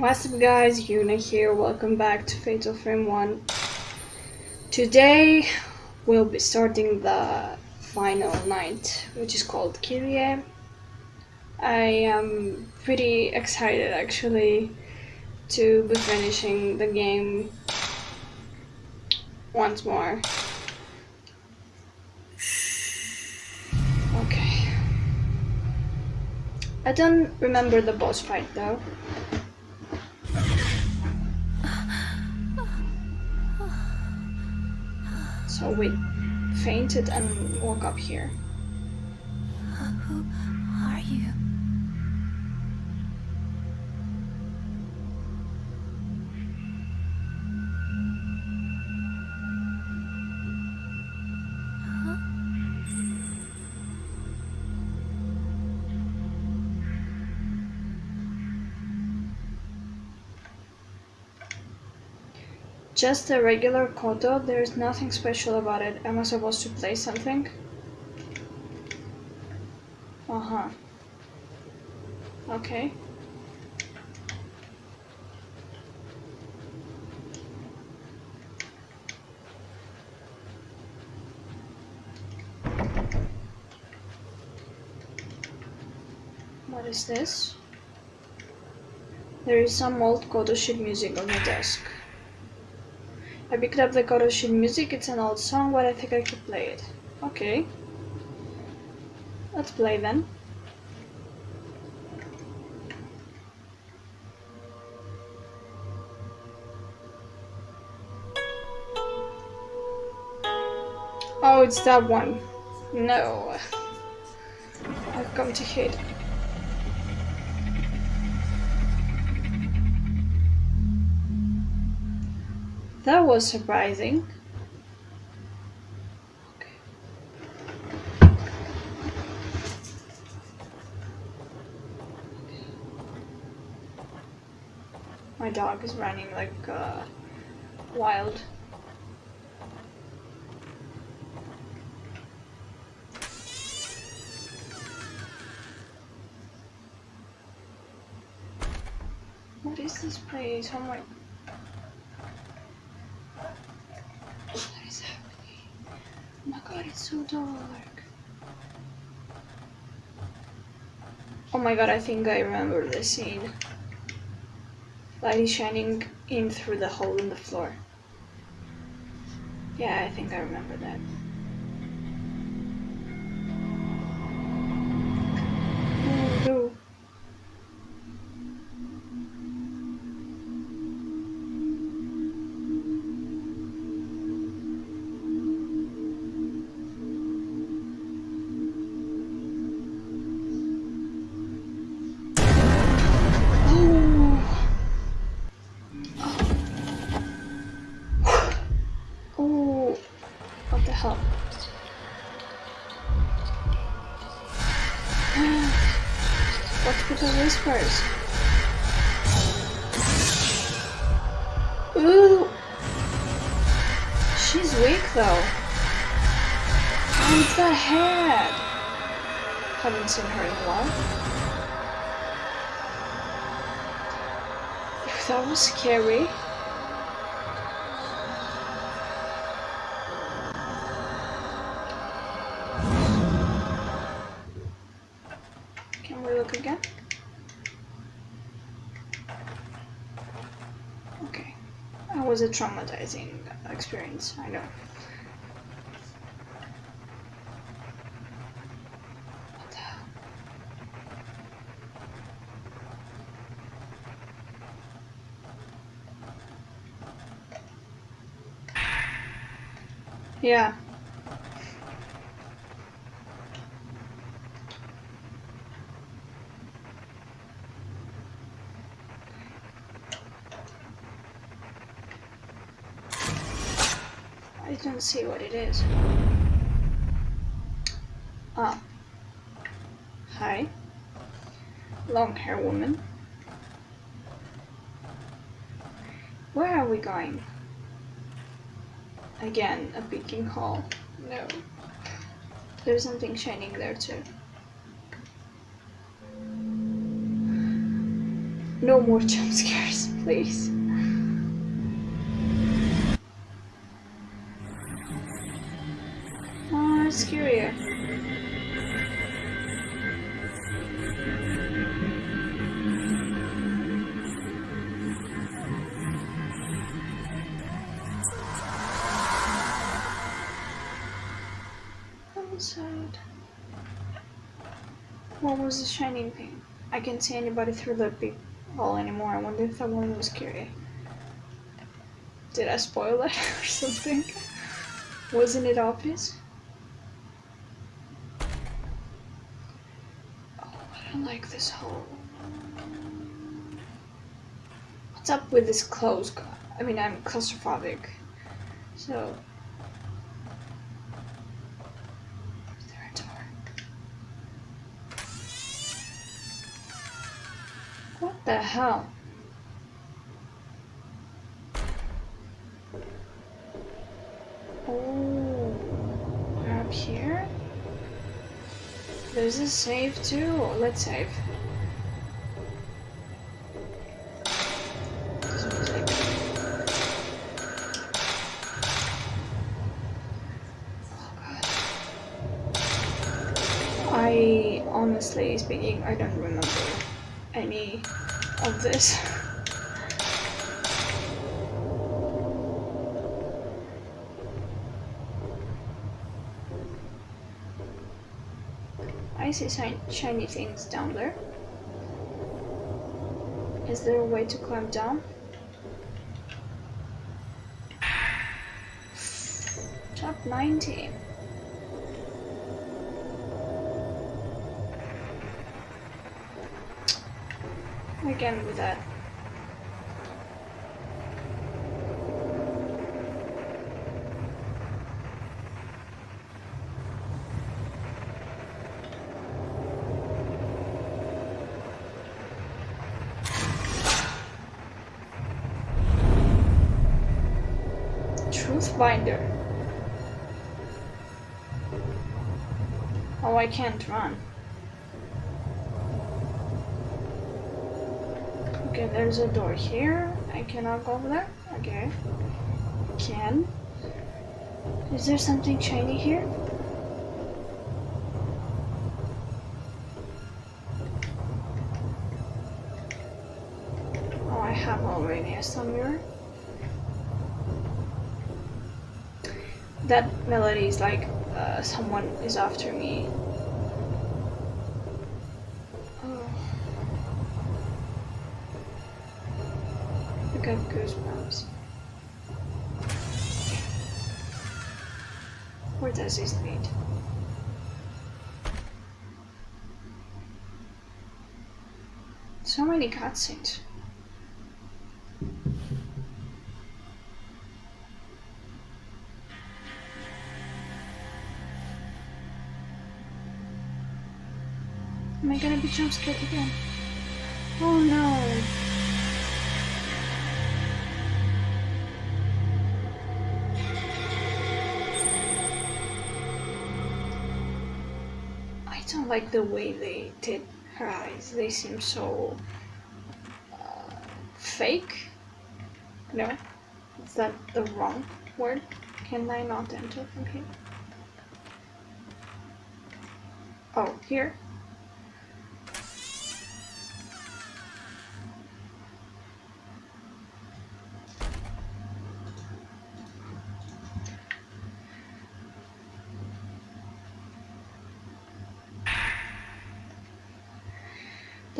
What's up guys, Yuna here, welcome back to Fatal Frame 1. Today we'll be starting the final night, which is called Kirie. I am pretty excited actually to be finishing the game once more. Okay. I don't remember the boss fight though. So we fainted and woke up here. Who are you? Just a regular koto, there's nothing special about it. Am I supposed to play something? Uh-huh. Okay. What is this? There is some old koto sheet music on the desk. I picked up the koto sheet music, it's an old song, but I think I could play it. Okay. Let's play then. Oh, it's that one. No. I've come to hate. That was surprising. My dog is running like uh, wild. What is this place? Oh my What is happening? Oh my god, it's so dark. Oh my god, I think I remember the scene. Light is shining in through the hole in the floor. Yeah, I think I remember that. With? Ooh, she's weak though. Oh, it's that head. Haven't seen her in a while. That was scary. Traumatizing experience, I know. Yeah. See what it is. Ah. Hi. Long hair woman. Where are we going? Again, a peeking hole. No. There's something shining there too. No more jump scares, please. Was the shining thing? I can't see anybody through the big hole anymore. I wonder if that one was scary. Did I spoil it or something? Wasn't it obvious? Oh, I don't like this hole. What's up with this clothes? I mean, I'm claustrophobic. So. Is there a door? What the hell? Oh, we're up here? There's a save too. Let's save. Oh, I honestly speaking, I don't remember any of this. I see shiny things down there. Is there a way to climb down? Top 90. Again with that. Truth binder. Oh, I can't run. Okay, there's a door here. I cannot go over there. Okay. Can. Is there something shiny here? Oh, I have already a sun mirror. That melody is like uh, someone is after me. Oh. I got goosebumps. Where does this lead? So many cutscenes. Am I gonna be jump scared again? Oh no. Like the way they did her eyes. They seem so uh, fake. No, is that the wrong word? Can I not enter from here? Oh, here?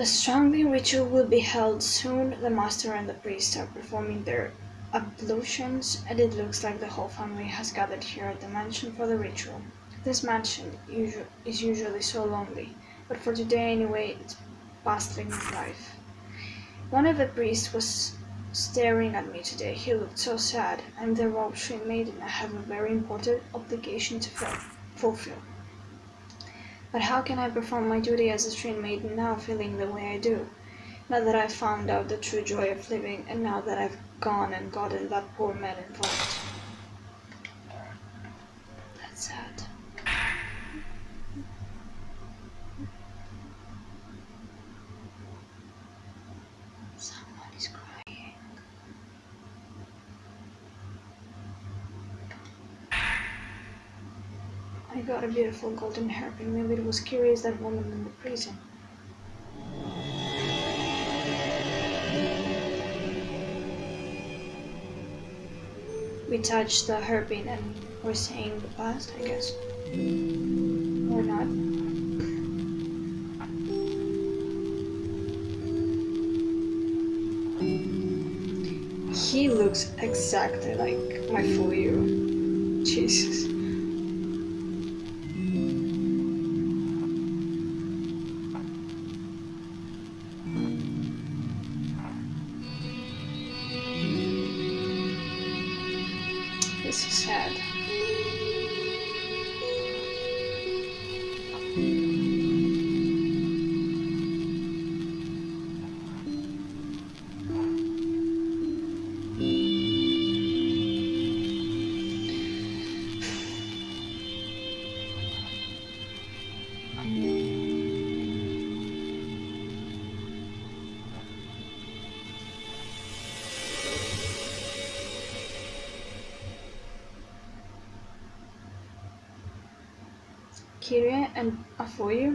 The strangling ritual will be held soon. The master and the priest are performing their ablutions, and it looks like the whole family has gathered here at the mansion for the ritual. This mansion is usually so lonely, but for today anyway, it's bustling with life. One of the priests was staring at me today. He looked so sad. I'm the Shrine maiden. I have a very important obligation to fulfill. But how can I perform my duty as a Shrine maiden now, feeling the way I do? Now that I've found out the true joy of living, and now that I've gone and gotten that poor man involved. That's sad. I got a beautiful golden hairpin. Maybe it was curious that woman in the prison. We touched the hairpin and we're saying the past, I guess. Or not. He looks exactly like Mafuyu. Jesus.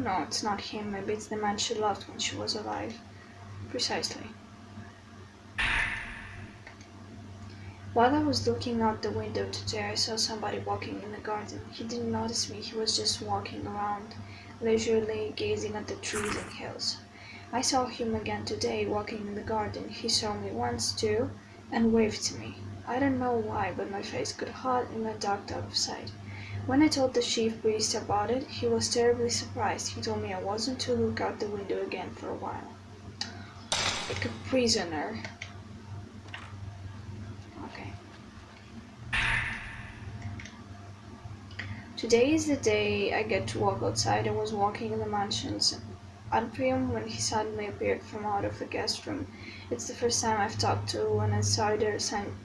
No, it's not him. Maybe it's the man she loved when she was alive. Precisely. While I was looking out the window today, I saw somebody walking in the garden. He didn't notice me, he was just walking around, leisurely gazing at the trees and hills. I saw him again today, walking in the garden. He saw me once, too, and waved to me. I don't know why, but my face got hot and I ducked out of sight. When I told the chief priest about it, he was terribly surprised. He told me I wasn't to look out the window again for a while. Like a prisoner. Okay. Today is the day I get to walk outside. I was walking in the mansion's atrium when he suddenly appeared from out of the guest room. It's the first time I've talked to an outsider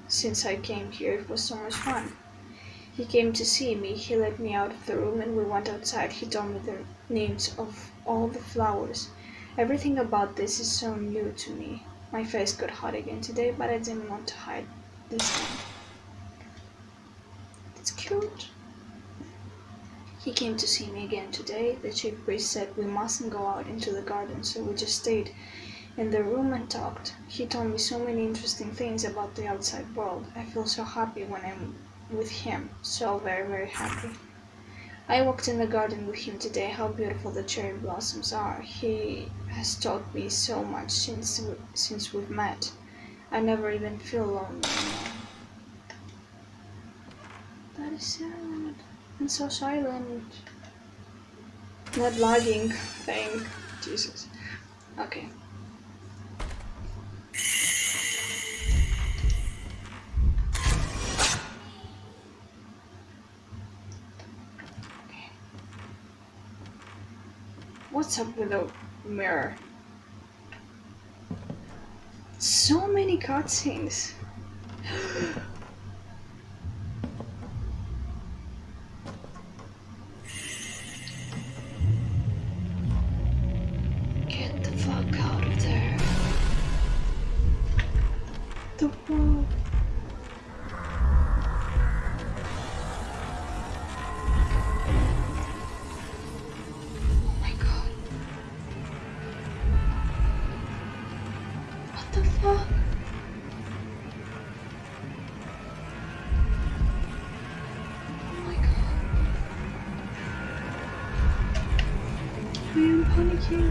since I came here. It was so much fun. He came to see me. He led me out of the room and we went outside. He told me the names of all the flowers. Everything about this is so new to me. My face got hot again today, but I didn't want to hide this time. It's cute. He came to see me again today. The chief priest said we mustn't go out into the garden, so we just stayed in the room and talked. He told me so many interesting things about the outside world. I feel so happy when I'm with him, so very, very happy. I walked in the garden with him today. How beautiful the cherry blossoms are. He has taught me so much since since we've met. I never even feel lonely anymore. That is sad and so silent. That lagging thing. Jesus. Okay. Up with the mirror? So many cutscenes.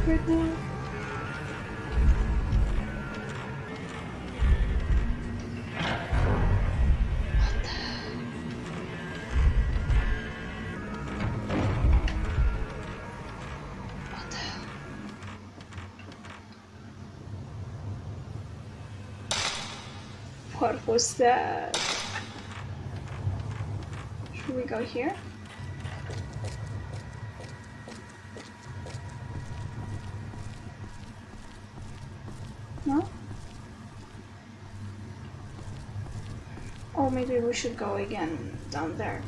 right now. What was that? Should we go here? No? Or maybe we should go again down there.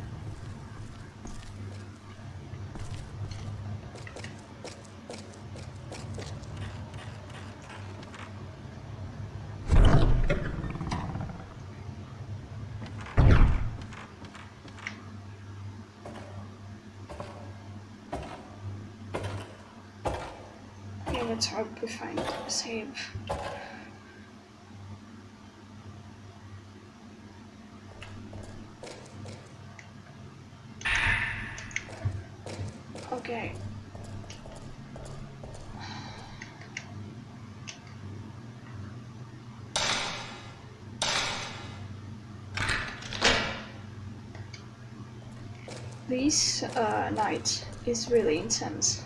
let's hope we find a save. This uh, night is really intense.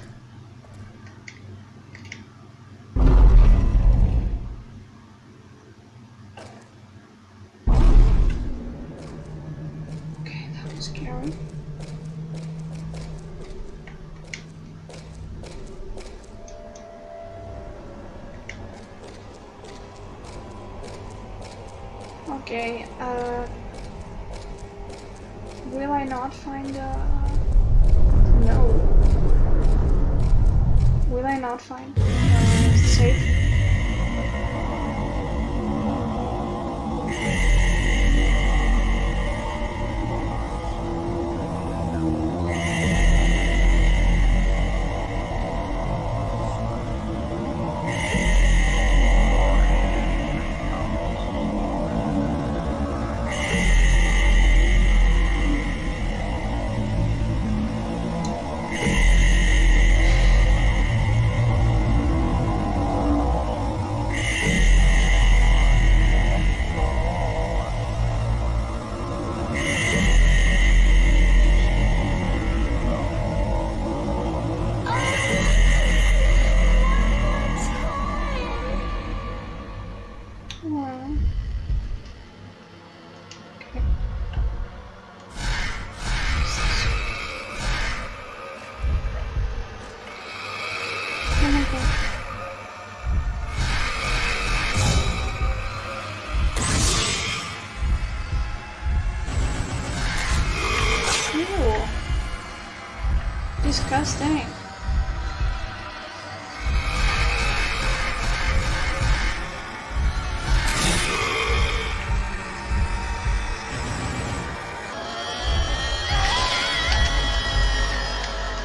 Disgusting.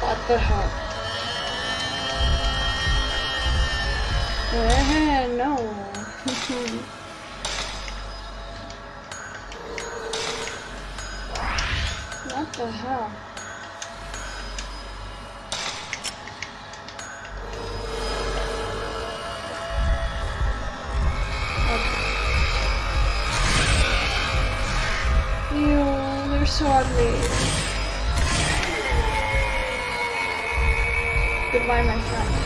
What the hell? Eh, no. what the hell? So ugly. Goodbye, my friend.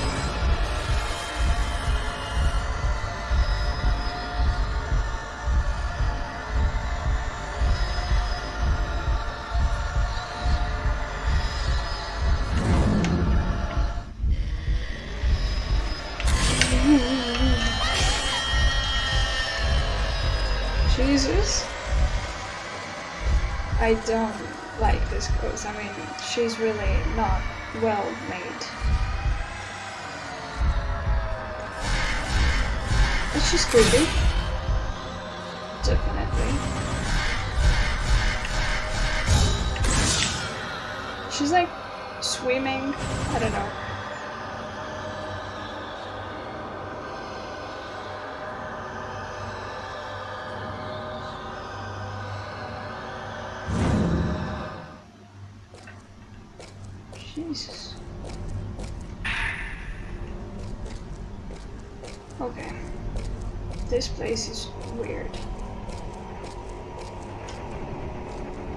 I don't like this ghost. I mean, she's really not well made. But she's creepy. Definitely. She's like swimming. I don't know. Place is weird.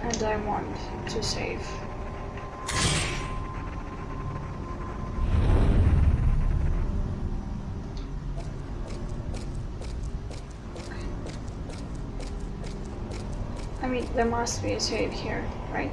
And I want to save. I mean, there must be a save here, right?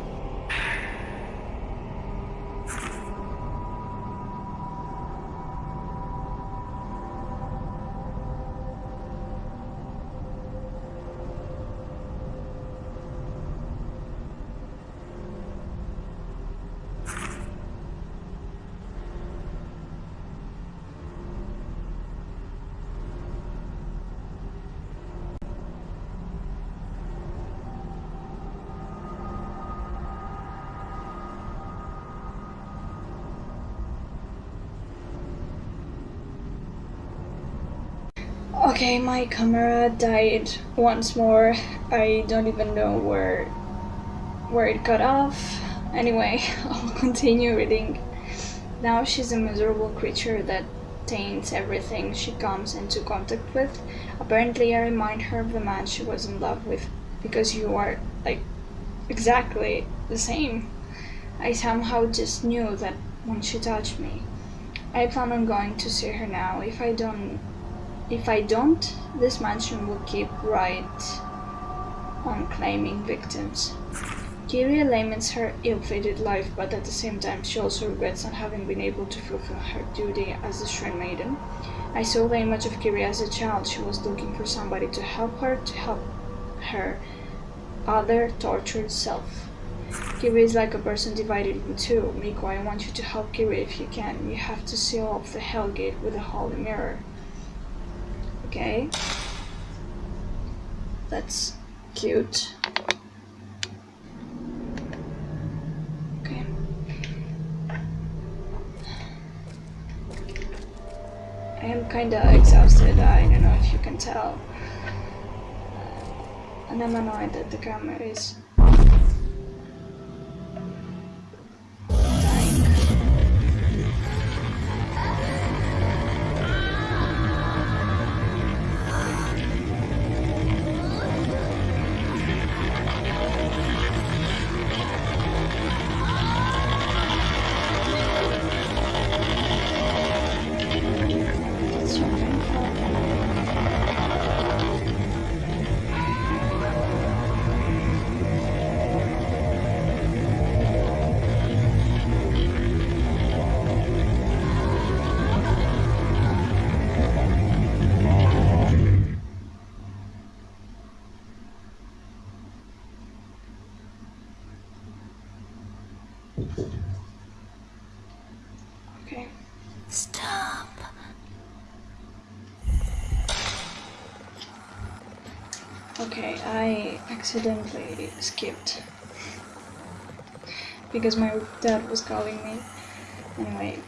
Okay, my camera died once more. I don't even know where where it got off. Anyway, I'll continue reading. Now she's a miserable creature that taints everything she comes into contact with. Apparently, I remind her of the man she was in love with because you are like exactly the same. I somehow just knew that when she touched me. I plan on going to see her now. If I don't if I don't, this mansion will keep right on claiming victims. Kirie laments her ill-fated life, but at the same time she also regrets not having been able to fulfill her duty as the Shrine Maiden. I saw the image of Kirie as a child. She was looking for somebody to help her, to help her other tortured self. Kirie is like a person divided in two. Miku, I want you to help Kirie if you can. You have to seal off the Hellgate with a holy mirror. Okay. That's cute. Okay. I am kinda exhausted, I don't know if you can tell. And I'm annoyed that the camera is I accidentally skipped because my dad was calling me. Anyway.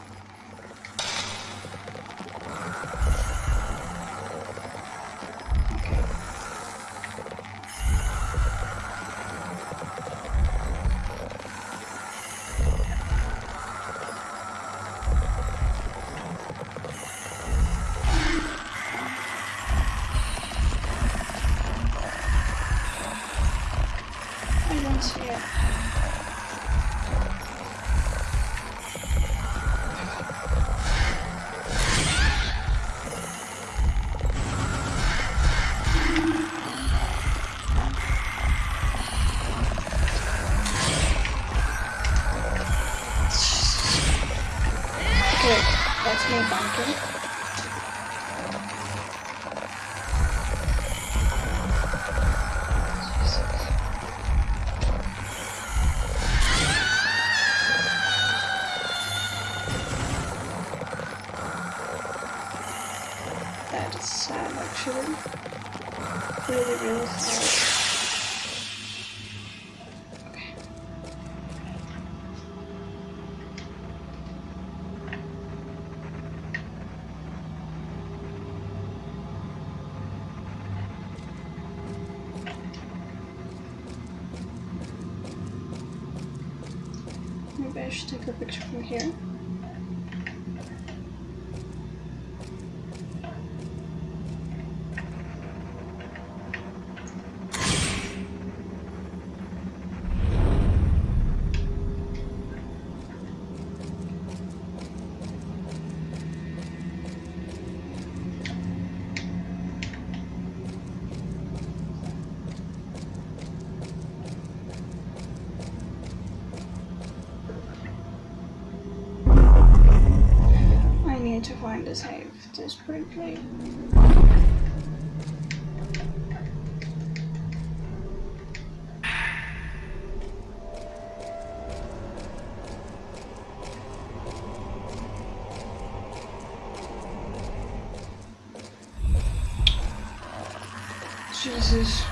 I should take a picture from here. I need to find a safe desperately. Jesus.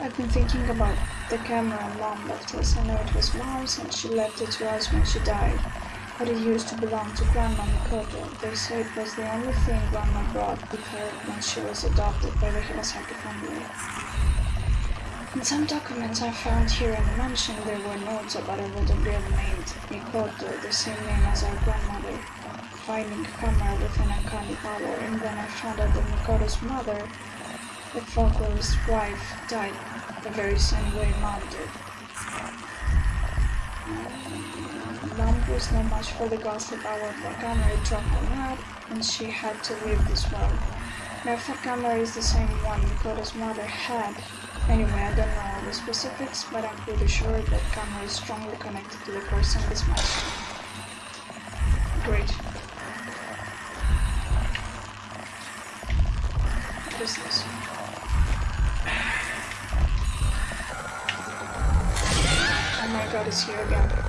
I've been thinking about the camera mom left us. I know it was mom's and she left it to us when she died. but it used to belong to Grandma Mikoto. They say it was the only thing Grandma brought with her when she was adopted by the Hinasaki family. In some documents I found here in the mansion, there were notes about a girl named Mikoto, the same name as our grandmother, finding Kama with an uncanny power, and then I found out that Mikoto's mother, the folklorist's wife, died the very same way Mom did. Mom was not much for the gossip about Wakama dropped her out, and she had to leave this world. Now Fakama is the same one Mikoto's mother had. Anyway, I don't know all the specifics, but I'm pretty sure that Kama is strongly connected to the person this match. Great. This? Oh my god, it's here again.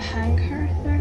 Hang her there?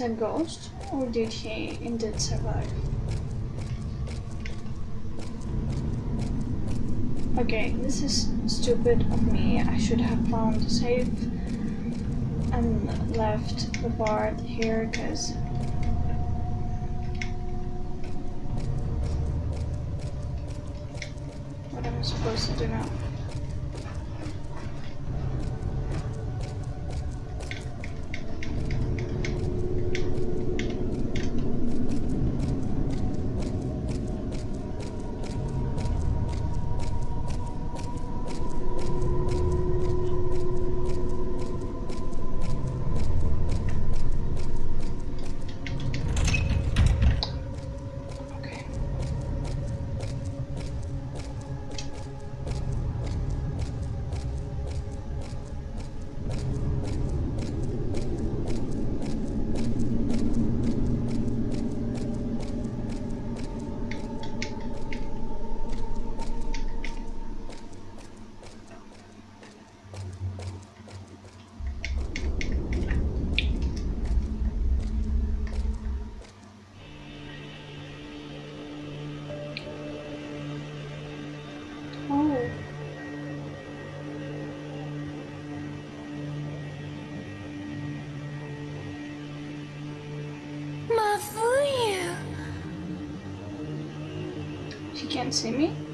A ghost or did he indeed survive? Okay, this is stupid of me. I should have found a safe and left the part here because She can't see me.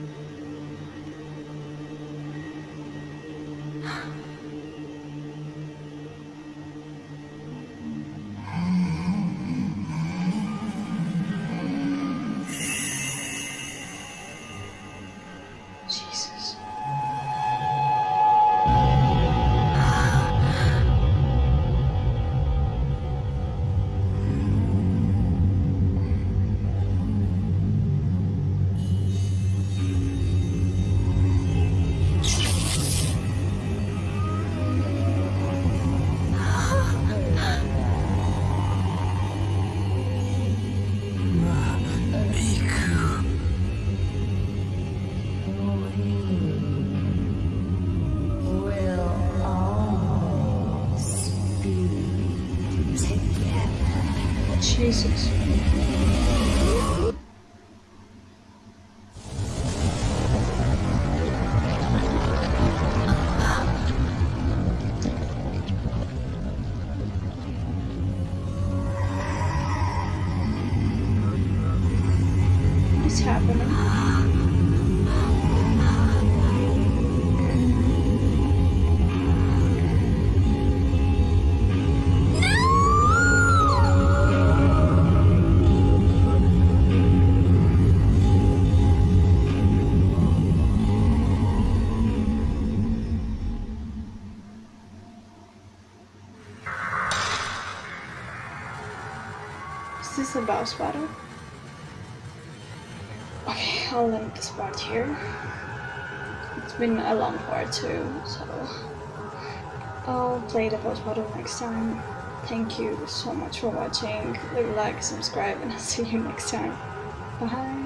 Boss battle? Okay, I'll end this part here. It's been a long part too, so I'll play the boss battle next time. Thank you so much for watching. Leave a like, subscribe, and I'll see you next time. Bye.